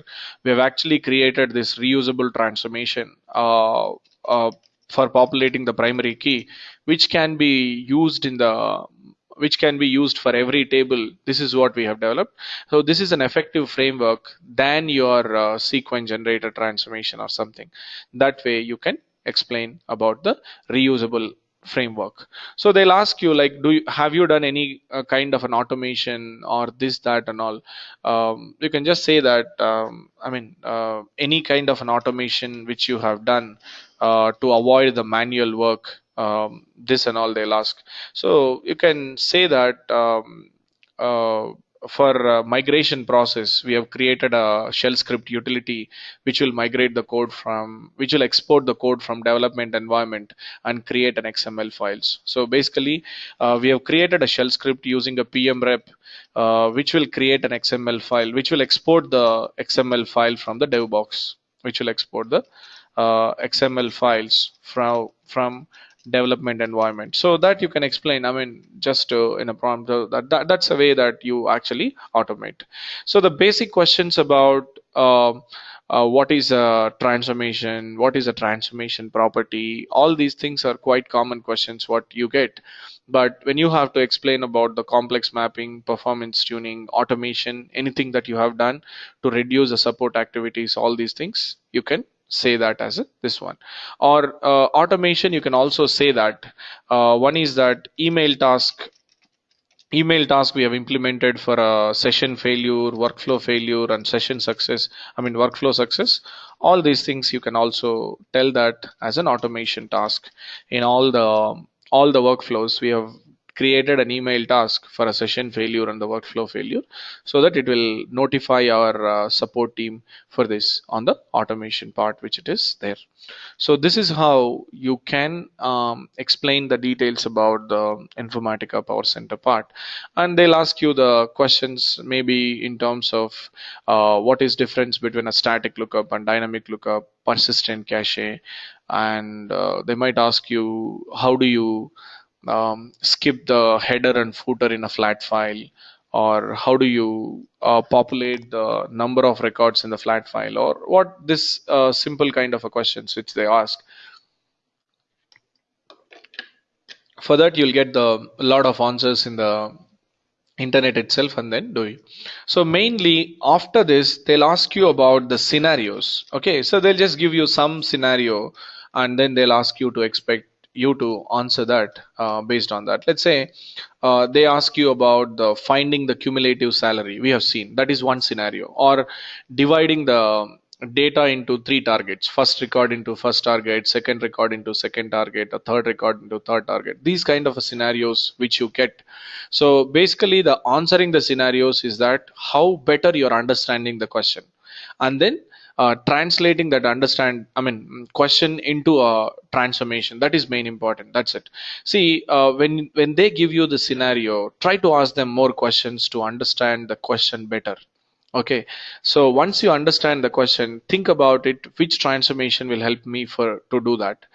we have actually created this reusable transformation uh, uh, for populating the primary key, which can be used in the which can be used for every table. This is what we have developed. So this is an effective framework than your uh, sequence generator transformation or something. That way you can explain about the reusable framework. So they'll ask you like do you have you done any uh, kind of an automation or this that and all? Um, you can just say that um, i mean uh, any kind of an automation which you have done uh, to avoid the manual work um, this and all they'll ask. So you can say that um, uh, for uh, migration process, we have created a shell script utility which will migrate the code from, which will export the code from development environment and create an XML files. So basically, uh, we have created a shell script using a pmrep, uh, which will create an XML file, which will export the XML file from the dev box, which will export the uh, XML files from from development environment. So that you can explain i mean just uh, in a prompt uh, that, that that's a way that you actually automate. So the basic questions about uh, uh, what is a transformation what is a transformation property all these things are quite common questions what you get. But when you have to explain about the complex mapping performance tuning automation anything that you have done to reduce the support activities all these things you can say that as a, this one. Or uh, automation you can also say that uh, one is that email task email task we have implemented for a session failure workflow failure and session success i mean workflow success. All these things you can also tell that as an automation task in all the all the workflows we have created an email task for a session failure and the workflow failure so that it will notify our uh, support team for this on the automation part which it is there. So this is how you can um, explain the details about the informatica power center part. And they'll ask you the questions maybe in terms of uh, what is difference between a static lookup and dynamic lookup persistent cache and uh, they might ask you how do you um, skip the header and footer in a flat file? Or how do you uh, populate the number of records in the flat file? Or what this uh, simple kind of a questions which they ask? For that you'll get the lot of answers in the internet itself and then do it. So mainly after this they'll ask you about the scenarios. Okay so they'll just give you some scenario and then they'll ask you to expect you to answer that uh, based on that. Let's say uh, they ask you about the finding the cumulative salary. We have seen. That is one scenario, or dividing the data into three targets. First record into first target second record into second target a third record into third target. These kind of scenarios which you get. So basically the answering the scenarios is that how better you're understanding the question. And then translating that understand i mean question into a transformation. That is main important. That's it. See uh, when when they give you the scenario try to ask them more questions to understand the question better okay. So once you understand the question think about it which transformation will help me for to do that.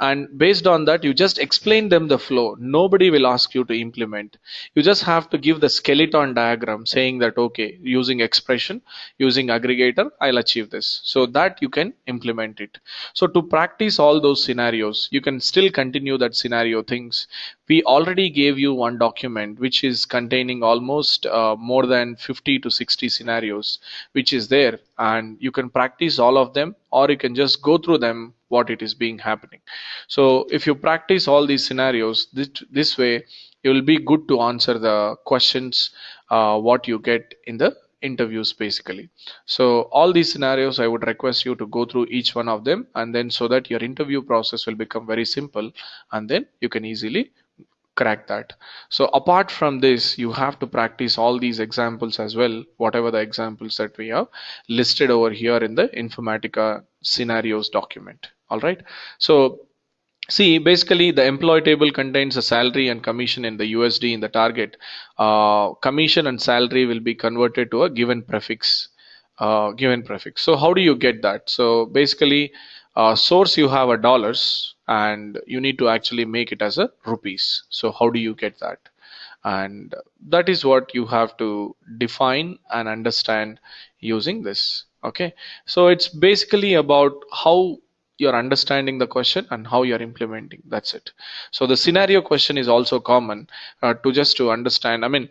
And based on that you just explain them the flow. Nobody will ask you to implement. You just have to give the skeleton diagram saying that okay using expression using aggregator i'll achieve this. So that you can implement it. So to practice all those scenarios you can still continue that scenario things we already gave you one document which is containing almost uh, more than 50 to 60 scenarios which is there and you can practice all of them or you can just go through them what it is being happening. So if you practice all these scenarios this, this way it will be good to answer the questions uh, what you get in the interviews basically. So all these scenarios i would request you to go through each one of them and then so that your interview process will become very simple and then you can easily crack that so apart from this you have to practice all these examples as well whatever the examples that we have listed over here in the informatica scenarios document all right so see basically the employee table contains a salary and commission in the usd in the target uh, commission and salary will be converted to a given prefix uh, given prefix. So how do you get that? So basically, source you have a dollars and you need to actually make it as a rupees. So how do you get that? And that is what you have to define and understand using this. Okay. So it's basically about how you're understanding the question and how you're implementing that's it so the scenario question is also common uh, to just to understand i mean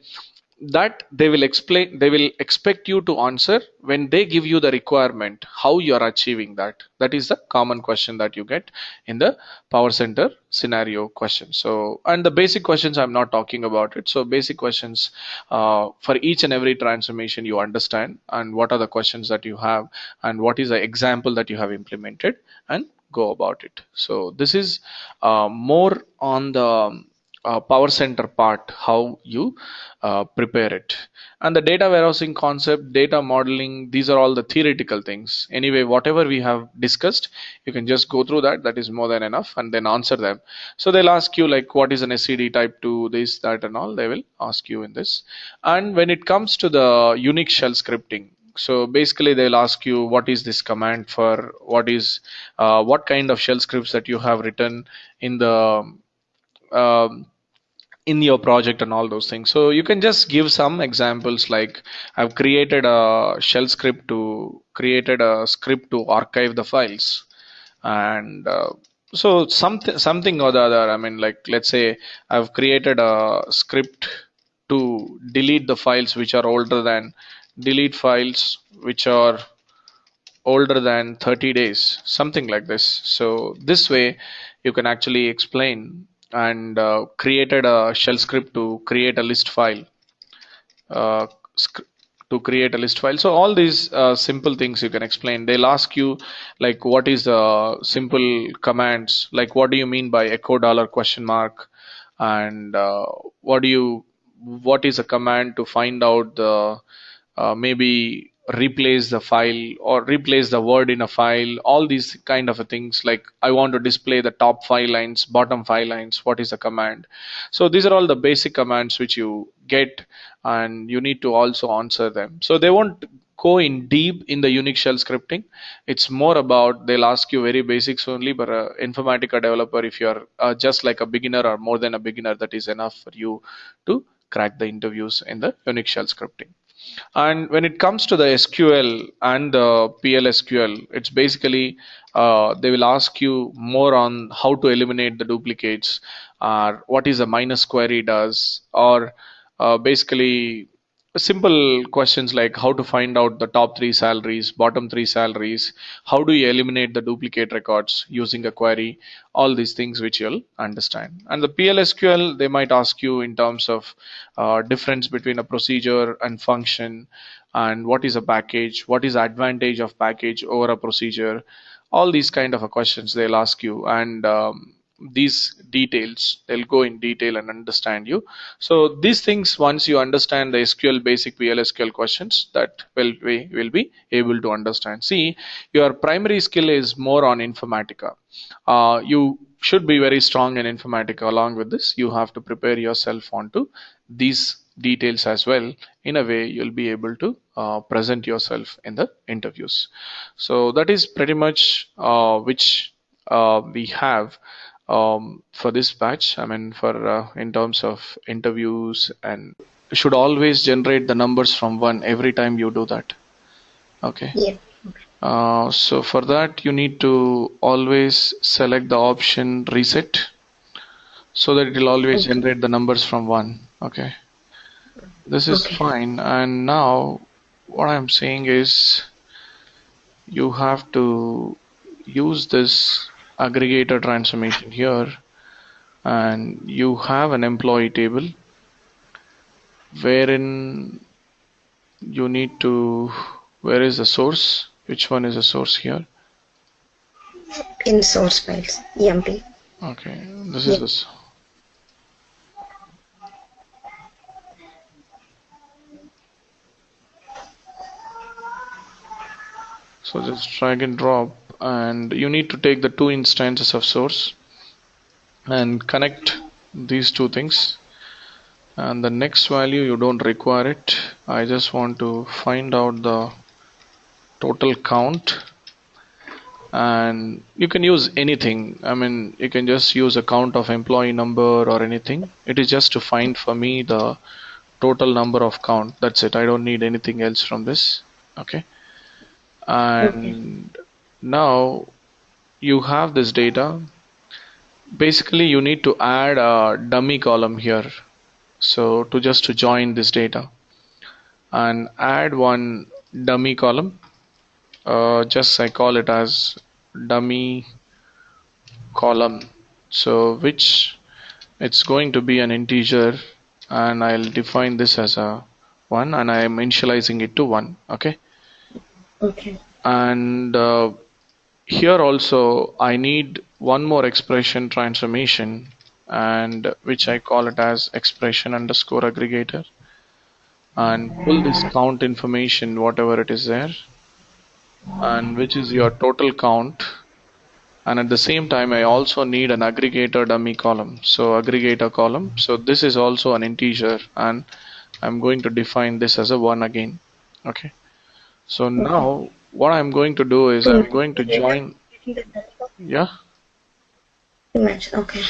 that they will explain they will expect you to answer when they give you the requirement how you are achieving that. That is the common question that you get in the power center scenario question. So and the basic questions i'm not talking about it. So basic questions uh, for each and every transformation you understand and what are the questions that you have and what is the example that you have implemented and go about it. So this is uh, more on the uh, power center part how you uh, prepare it. And the data warehousing concept data modeling these are all the theoretical things. Anyway whatever we have discussed you can just go through that. That is more than enough and then answer them. So they'll ask you like what is an SCD type 2 this that and all. They will ask you in this. And when it comes to the Unix shell scripting so basically they'll ask you what is this command for? What is uh, what kind of shell scripts that you have written in the um, in your project and all those things. So you can just give some examples like i've created a shell script to created a script to archive the files. And uh, so something something or the other i mean like let's say i've created a script to delete the files which are older than delete files which are older than 30 days something like this. So this way you can actually explain and uh, created a shell script to create a list file. Uh, to create a list file. So all these uh, simple things you can explain. They'll ask you like what is the simple commands? Like what do you mean by echo dollar question mark? And uh, what do you what is a command to find out the uh, maybe replace the file or replace the word in a file all these kind of things like i want to display the top five lines bottom five lines what is the command? So these are all the basic commands which you get and you need to also answer them. So they won't go in deep in the unix shell scripting. It's more about they'll ask you very basics only but uh, informatica developer if you're uh, just like a beginner or more than a beginner that is enough for you to crack the interviews in the unix shell scripting and when it comes to the SQL and the PLSQL, it's basically uh, they will ask you more on how to eliminate the duplicates, or what is a minus query does, or uh, basically simple questions like how to find out the top three salaries, bottom three salaries, how do you eliminate the duplicate records using a query, all these things which you'll understand. And the PLSQL, they might ask you in terms of uh, difference between a procedure and function, and what is a package, what is advantage of package over a procedure, all these kind of questions they'll ask you. And um, these details. They'll go in detail and understand you. So these things once you understand the sql basic plsql questions that will we will be able to understand. See your primary skill is more on informatica. Uh, you should be very strong in informatica. Along with this you have to prepare yourself onto these details as well. In a way you'll be able to uh, present yourself in the interviews. So that is pretty much uh, which uh, we have um, for this batch i mean for uh, in terms of interviews and should always generate the numbers from one every time you do that. Okay? Yeah. Uh, so for that you need to always select the option reset so that it will always okay. generate the numbers from one. Okay? This is okay. fine. And now what I'm saying is you have to use this aggregator transformation here and you have an employee table wherein you need to where is the source? Which one is the source here? In source files emp okay this is this. So just drag and drop and you need to take the two instances of source and connect these two things. And the next value you don't require it. I just want to find out the total count. And you can use anything. I mean you can just use a count of employee number or anything. It is just to find for me the total number of count. That's it. I don't need anything else from this. Okay? And now you have this data. Basically you need to add a dummy column here. So to just to join this data and add one dummy column. Uh, just I call it as dummy column. So which it's going to be an integer and I'll define this as a 1 and I am initializing it to 1 okay? Okay. and uh, here also I need one more expression transformation and which I call it as expression underscore aggregator and pull this count information whatever it is there and which is your total count. And at the same time I also need an aggregator dummy column. So aggregator column. So this is also an integer and I'm going to define this as a 1 again. Okay. So now what I'm going to do is I'm going to join yeah. Okay.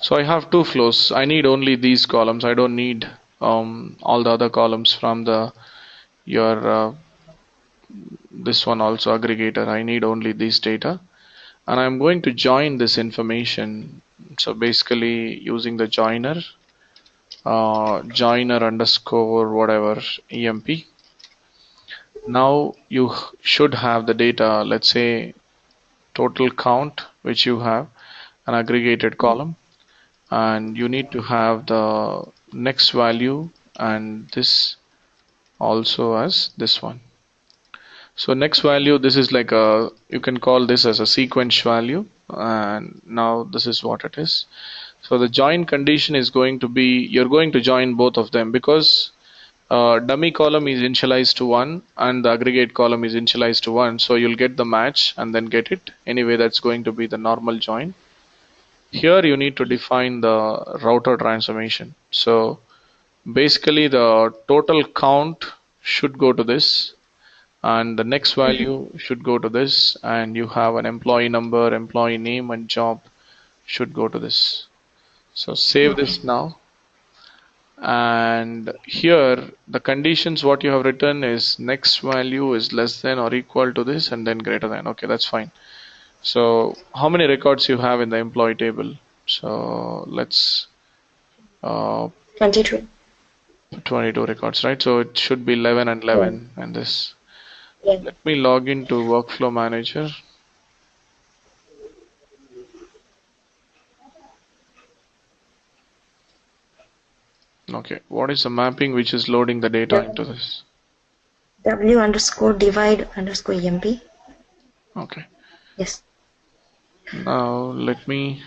so I have two flows. I need only these columns. I don't need um, all the other columns from the your uh, this one also aggregator. I need only these data. And I'm going to join this information. So basically using the joiner uh, joiner underscore whatever emp now you should have the data let's say total count which you have an aggregated column. And you need to have the next value and this also as this one. So next value this is like a you can call this as a sequence value. And now this is what it is. So the join condition is going to be you're going to join both of them because uh, dummy column is initialized to 1 and the aggregate column is initialized to 1 so you'll get the match and then get it. Anyway that's going to be the normal join. Here you need to define the router transformation. So basically the total count should go to this and the next value should go to this and you have an employee number employee name and job should go to this. So save this now and here the conditions what you have written is next value is less than or equal to this and then greater than. Okay that's fine. So how many records you have in the employee table? So let's uh, 22. 22 records right? So it should be 11 and 11 and this. Yeah. let me log into workflow manager okay. What is the mapping which is loading the data Yeah. into this? W underscore divide underscore EMP. okay. Yes. now let me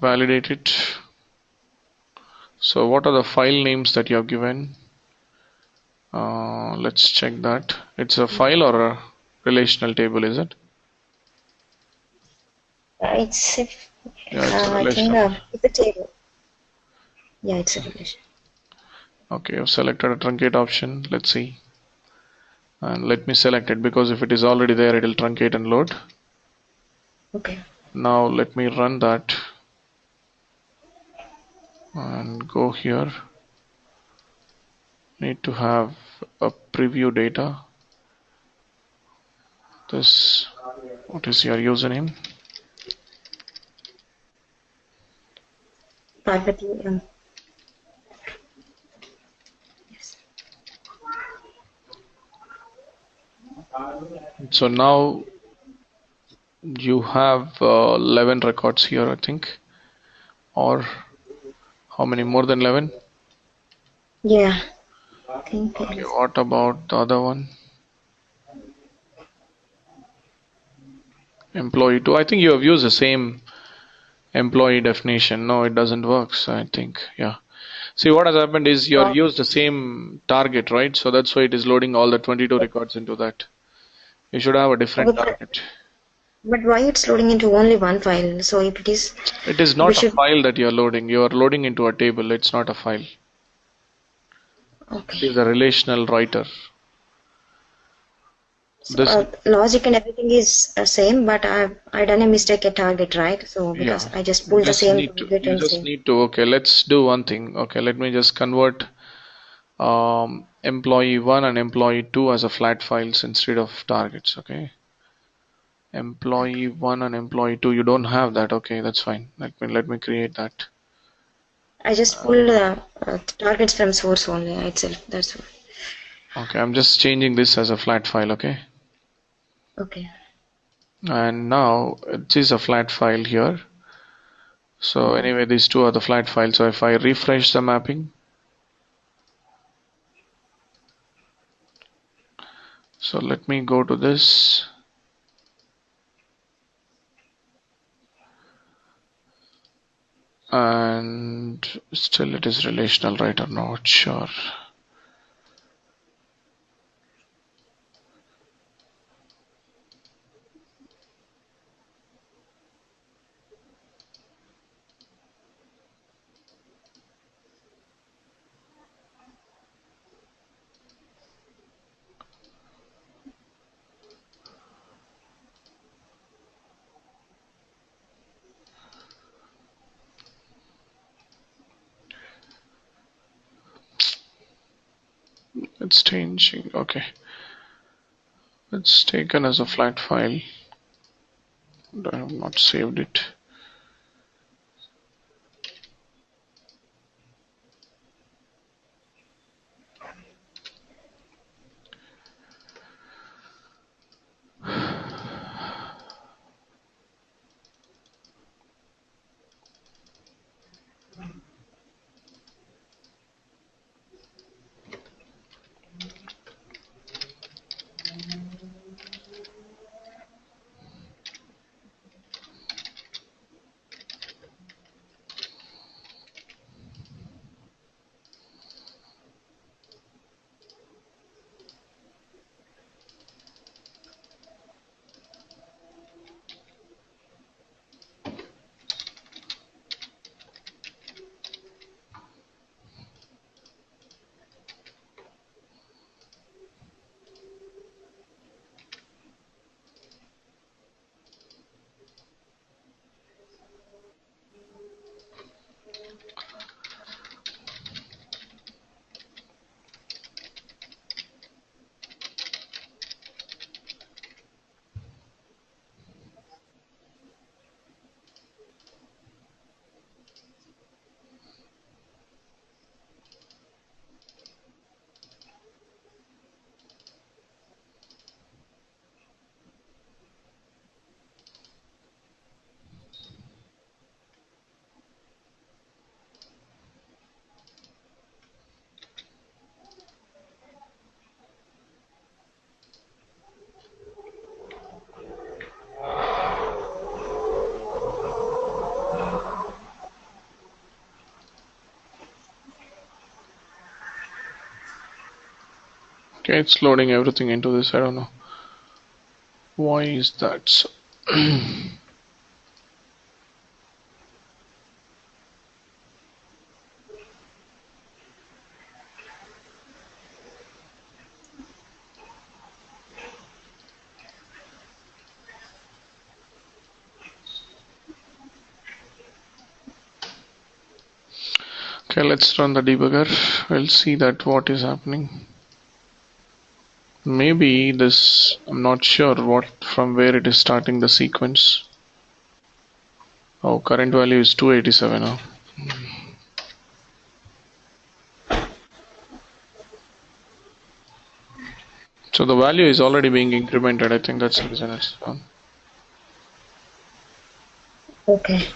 validate it. So what are the file names that you have given? Uh, let's check that. It's a file or a relational table is it? Uh, it's a, Yeah, it's a uh, I think uh, it's a table. Yeah, it's a relation. okay I've selected a truncate option. Let's see. And let me select it because if it is already there it will truncate and load. Okay. now let me run that and go here. Need to have a preview data. This what is your username Um, yes. so now you have uh, 11 records here I think. Or how many? More than 11 Yeah. I think okay what about the other one? Employee 2 I think you have used the same employee definition no it doesn't work so I think yeah see what has happened is you're Oh. used the same target right so that's why it is loading all the 22 records into that you should have a different Okay. target But why it's loading into only one file? So if it is, it is not a should- file that you are loading you are loading into a table it's not a file Okay. It is a relational writer. So, uh, logic and everything is uh, same, but I I done a mistake at target, right? So because yeah. I just pulled the just same need to you and just same. need to okay, let's do one thing. Okay, let me just convert um employee one and employee two as a flat files instead of targets, okay? Employee one and employee two, you don't have that, okay, that's fine. Let me let me create that. I just pulled uh, uh, targets from source only itself. That's all. Okay, I'm just changing this as a flat file, okay? Okay. And now it is a flat file here. So mm-hmm. anyway, these two are the flat files. So if I refresh the mapping, so let me go to this. And still it is relational, right or not sure. Okay. It's taken as a flat file. I have not saved it. Okay, it's loading everything into this. I don't know. Why is that so? Okay, let's run the debugger. We'll see that what is happening. Maybe this, I'm not sure what from where it is starting the sequence. Oh, current value is 287 now. So the value is already being incremented. I think that's the reason it's done. Okay.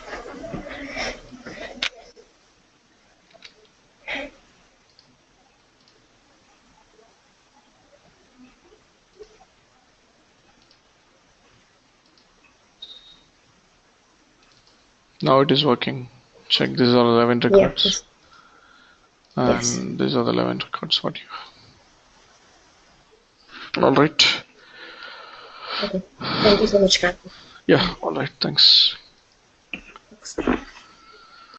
Now it is working. Check these are 11 records. Yes. And Yes. these are the 11 records what you have. Alright. Okay. Thank you so much, Karthik. Yeah, alright, thanks. Thanks.